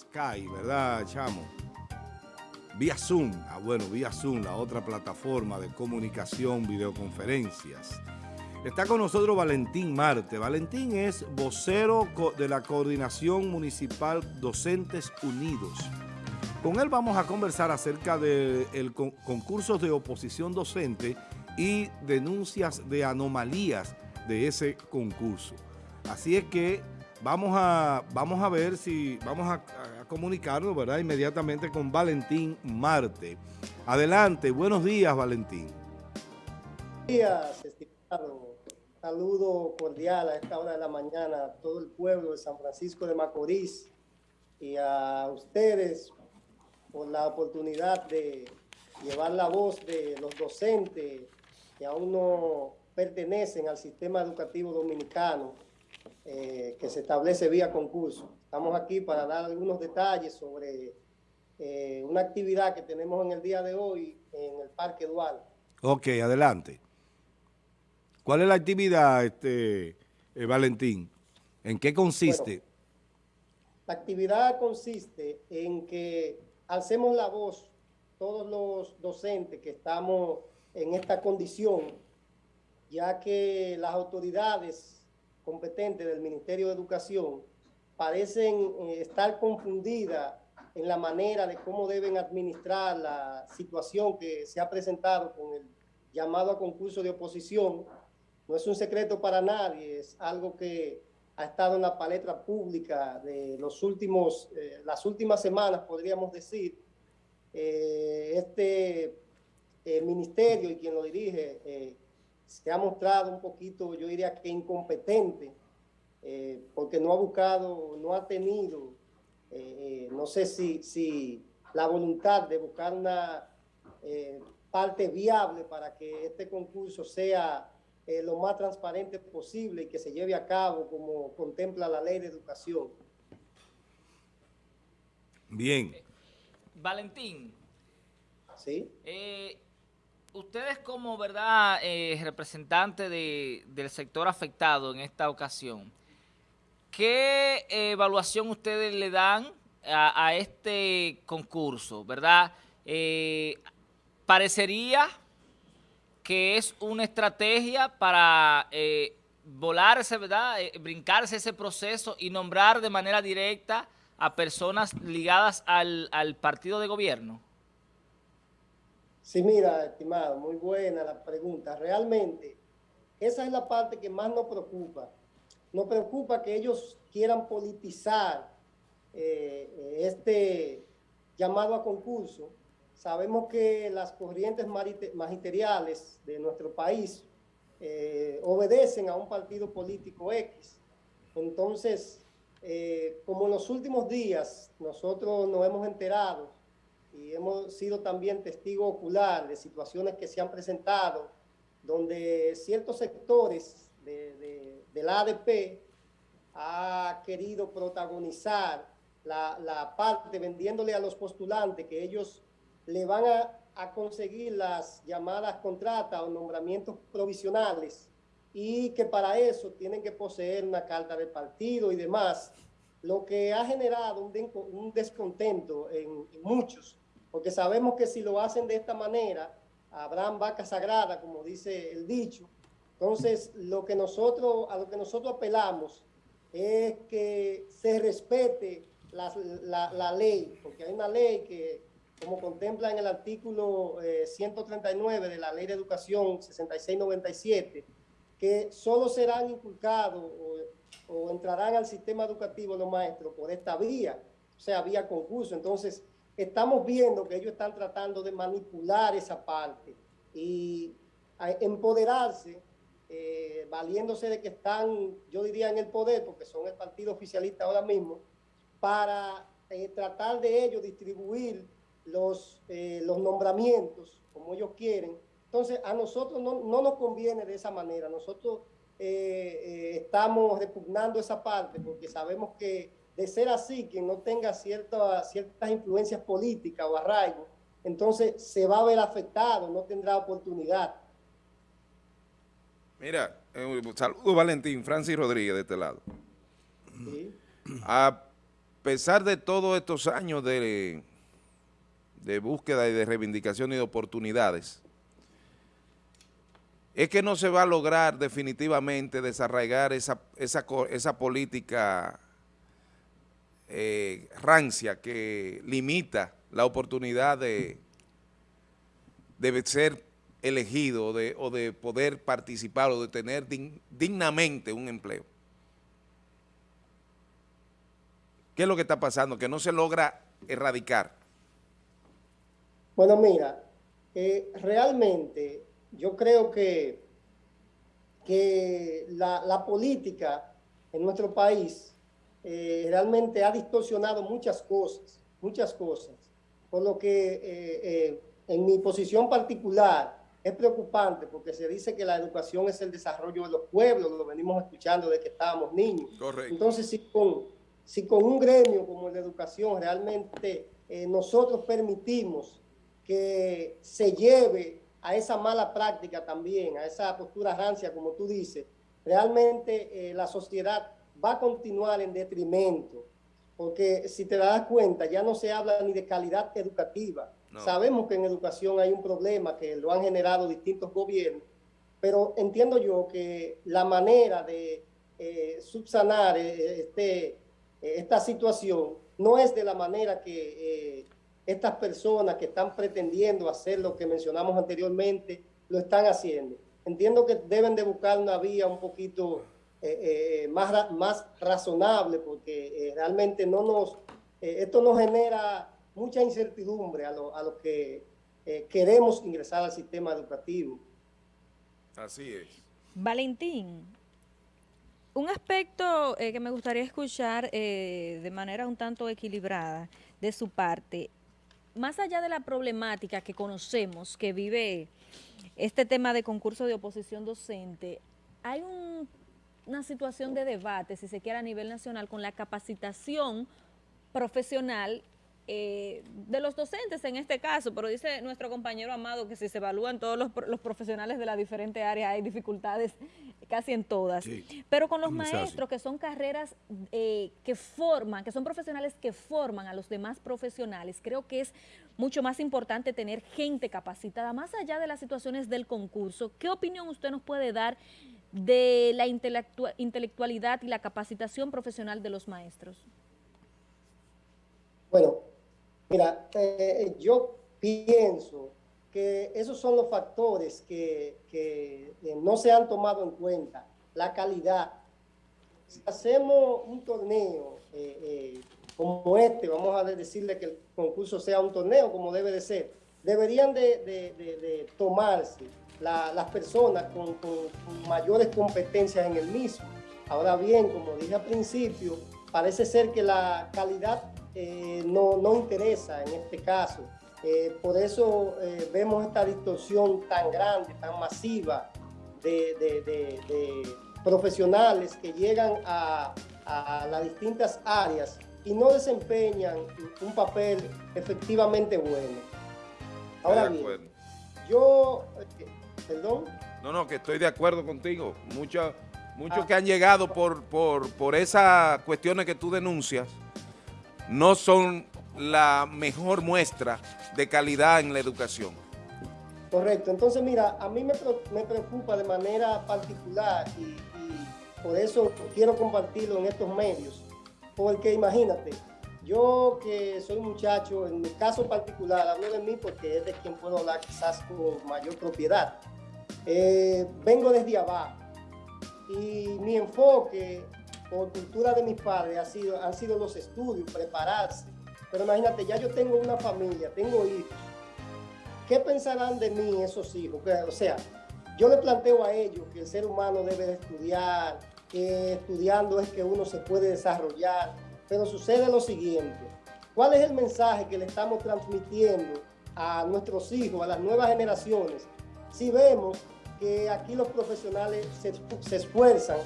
Sky, ¿verdad, Chamo? Vía Zoom, ah bueno, vía Zoom, la otra plataforma de comunicación, videoconferencias. Está con nosotros Valentín Marte. Valentín es vocero de la Coordinación Municipal Docentes Unidos. Con él vamos a conversar acerca del de concurso de oposición docente y denuncias de anomalías de ese concurso. Así es que vamos a, vamos a ver si vamos a, comunicarnos, ¿verdad? Inmediatamente con Valentín Marte. Adelante, buenos días, Valentín. Buenos días, estimado. Saludo cordial a esta hora de la mañana a todo el pueblo de San Francisco de Macorís y a ustedes por la oportunidad de llevar la voz de los docentes que aún no pertenecen al sistema educativo dominicano eh, que se establece vía concurso. Estamos aquí para dar algunos detalles sobre eh, una actividad que tenemos en el día de hoy en el Parque Dual. Ok, adelante. ¿Cuál es la actividad, este, eh, Valentín? ¿En qué consiste? la actividad consiste en que alcemos la voz todos los docentes que estamos en esta condición, ya que las autoridades competentes del Ministerio de Educación parecen eh, estar confundidas en la manera de cómo deben administrar la situación que se ha presentado con el llamado a concurso de oposición. No es un secreto para nadie, es algo que ha estado en la palestra pública de los últimos, eh, las últimas semanas, podríamos decir. Eh, este ministerio y quien lo dirige se ha mostrado un poquito, yo diría que incompetente, eh, porque no ha buscado, no ha tenido, eh, eh, no sé si, si la voluntad de buscar una parte viable para que este concurso sea lo más transparente posible y que se lleve a cabo como contempla la ley de educación. Bien. Valentín. Sí ustedes como verdad eh, representante del sector afectado en esta ocasión, ¿qué evaluación ustedes le dan a, este concurso, verdad? Eh, parecería que es una estrategia para eh, volarse, ¿verdad? brincarse ese proceso y nombrar de manera directa a personas ligadas al partido de gobierno. Sí, mira, estimado, muy buena la pregunta. Realmente, esa es la parte que más nos preocupa. Nos preocupa que ellos quieran politizar eh, este llamado a concurso. Sabemos que las corrientes magisteriales de nuestro país eh, obedecen a un partido político X. Entonces, eh, como en los últimos días nosotros nos hemos enterado y hemos sido también testigo ocular de situaciones que se han presentado donde ciertos sectores de, de, la ADP ha querido protagonizar la, la, parte vendiéndole a los postulantes que ellos le van a, a conseguir las llamadas contratas o nombramientos provisionales y que para eso tienen que poseer una carta de partido y demás, lo que ha generado un, un descontento en, en muchos porque sabemos que si lo hacen de esta manera, habrán vacas sagradas, como dice el dicho. Entonces, lo que nosotros, a lo que nosotros apelamos es que se respete la, ley, porque hay una ley que, como contempla en el artículo 139 eh, de la Ley de Educación 6697, que solo serán inculcados o, o entrarán al sistema educativo los maestros por esta vía, o sea, vía concurso. Entonces, estamos viendo que ellos están tratando de manipular esa parte y empoderarse, eh, valiéndose de que están, yo diría, en el poder, porque son el partido oficialista ahora mismo, para eh, tratar de ellos distribuir los, eh, los nombramientos como ellos quieren. Entonces, a nosotros no, no nos conviene de esa manera. Nosotros estamos repugnando esa parte porque sabemos que de ser así, quien no tenga ciertas influencias políticas o arraigo, entonces se va a ver afectado, no tendrá oportunidad. Mira, eh, saludo Valentín, Francis Rodríguez de este lado. A pesar de todos estos años de, de búsqueda y de reivindicación y de oportunidades, es que no se va a lograr definitivamente desarraigar esa, esa, esa política eh, rancia que limita la oportunidad de, de ser elegido o de poder participar o de tener dignamente un empleo. ¿Qué es lo que está pasando? Que no se logra erradicar. Bueno, mira, eh, realmente yo creo que, que la, política en nuestro país eh, realmente ha distorsionado muchas cosas, muchas cosas, por lo que eh, en mi posición particular es preocupante porque se dice que la educación es el desarrollo de los pueblos, lo venimos escuchando de que estábamos niños. Correcto. Entonces, si con, si con un gremio como el de educación realmente eh, nosotros permitimos que se lleve a esa mala práctica también, a esa postura rancia, como tú dices, realmente eh, la sociedad va a continuar en detrimento, porque si te das cuenta, ya no se habla ni de calidad educativa, Sabemos que en educación hay un problema que lo han generado distintos gobiernos, pero entiendo yo que la manera de eh, subsanar eh, este, eh, esta situación no es de la manera que estas personas que están pretendiendo hacer lo que mencionamos anteriormente lo están haciendo. Entiendo que deben de buscar una vía un poquito más, más razonable porque realmente no nos, esto nos genera mucha incertidumbre a los lo que eh, queremos ingresar al sistema educativo. Así es. Valentín, un aspecto eh, que me gustaría escuchar eh, de manera un tanto equilibrada de su parte, más allá de la problemática que conocemos que vive este tema de concurso de oposición docente, hay una situación de debate, si se quiere, a nivel nacional con la capacitación profesional eh, de los docentes en este caso, pero dice nuestro compañero Amado que si se evalúan todos los, profesionales de las diferentes áreas hay dificultades casi en todas. pero con los maestros que son carreras eh, que forman, que son profesionales que forman a los demás profesionales, creo que es mucho más importante tener gente capacitada, más allá de las situaciones del concurso. ¿Qué opinión usted nos puede dar de la intelectualidad y la capacitación profesional de los maestros? Bueno, Mira, eh, yo pienso que esos son los factores que, eh, no se han tomado en cuenta. La calidad. Si hacemos un torneo eh, como este, vamos a decirle que el concurso sea un torneo como debe de ser, deberían de, tomarse las personas con, mayores competencias en el mismo. Ahora bien, como dije al principio, parece ser que la calidad eh, no, no, interesa en este caso. Eh, por eso eh, vemos esta distorsión tan grande, tan masiva de, profesionales que llegan a, las distintas áreas y no desempeñan un papel efectivamente bueno. Ahora bien, yo, perdón. No, no, que estoy de acuerdo contigo. Muchos muchos ah. que han llegado por, por, por esas cuestiones que tú denuncias, no son la mejor muestra de calidad en la educación. Correcto. Entonces, mira, a mí me, preocupa de manera particular y, por eso quiero compartirlo en estos medios. Porque imagínate, yo que soy muchacho, en mi caso particular, hablo de mí porque es de quien puedo hablar quizás con mayor propiedad. Eh, vengo desde abajo y mi enfoque por cultura de mis padres ha sido, han sido los estudios, prepararse. Pero imagínate, ya yo tengo una familia, tengo hijos. ¿Qué pensarán de mí esos hijos? O sea, yo le planteo a ellos que el ser humano debe de estudiar, que estudiando es que uno se puede desarrollar, pero sucede lo siguiente. ¿Cuál es el mensaje que le estamos transmitiendo a nuestros hijos, a las nuevas generaciones? Si vemos que aquí los profesionales se esfuerzan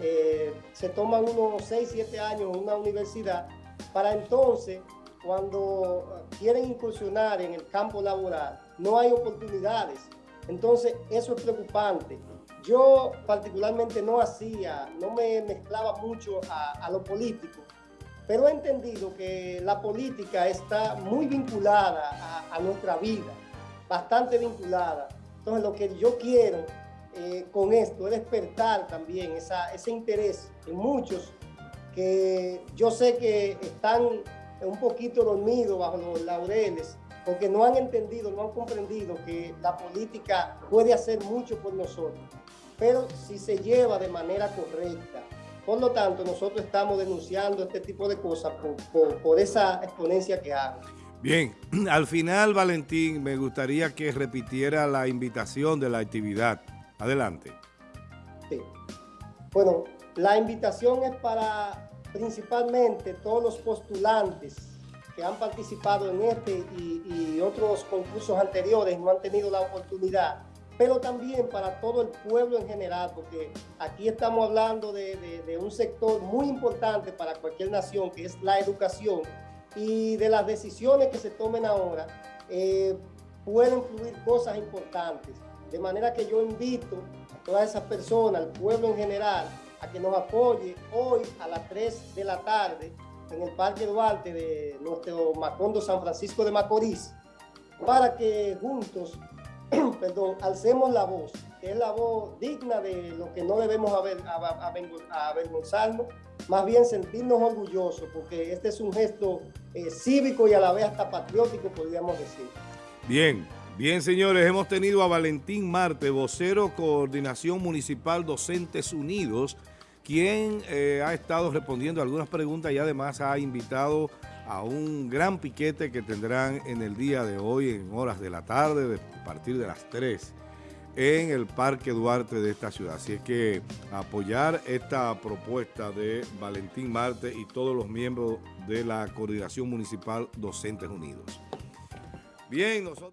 eh, se toman unos 6, 7 años en una universidad para entonces, cuando quieren incursionar en el campo laboral, no hay oportunidades. Entonces, eso es preocupante. Yo particularmente no hacía, no me mezclaba mucho a, lo político, pero he entendido que la política está muy vinculada a, nuestra vida, bastante vinculada. Entonces lo que yo quiero eh, con esto es despertar también ese interés en muchos que yo sé que están un poquito dormidos bajo los laureles porque no han entendido, no han comprendido que la política puede hacer mucho por nosotros, pero si se lleva de manera correcta, por lo tanto, nosotros estamos denunciando este tipo de cosas por, esa exponencia que hago. Bien, al final, Valentín, me gustaría que repitiera la invitación de la actividad. Adelante. Bueno, la invitación es para principalmente todos los postulantes que han participado en este y, otros concursos anteriores, no han tenido la oportunidad pero también para todo el pueblo en general, porque aquí estamos hablando de, un sector muy importante para cualquier nación, que es la educación, y de las decisiones que se tomen ahora, eh, pueden fluir cosas importantes. De manera que yo invito a todas esas personas, al pueblo en general, a que nos apoye hoy a las 3 de la tarde en el Parque Duarte de nuestro Macondo San Francisco de Macorís, para que juntos perdón, alcemos la voz, que es la voz digna de lo que no debemos avergonzarnos, más bien sentirnos orgullosos, porque este es un gesto eh, cívico y a la vez hasta patriótico, podríamos decir. Bien, bien señores, hemos tenido a Valentín Marte, vocero Coordinación Municipal Docentes Unidos, quien eh, ha estado respondiendo algunas preguntas y además ha invitado a un gran piquete que tendrán en el día de hoy, en horas de la tarde, a partir de las 3, en el Parque Duarte de esta ciudad. Así es que apoyar esta propuesta de Valentín Marte y todos los miembros de la Coordinación Municipal Docentes Unidos. Bien, nosotros...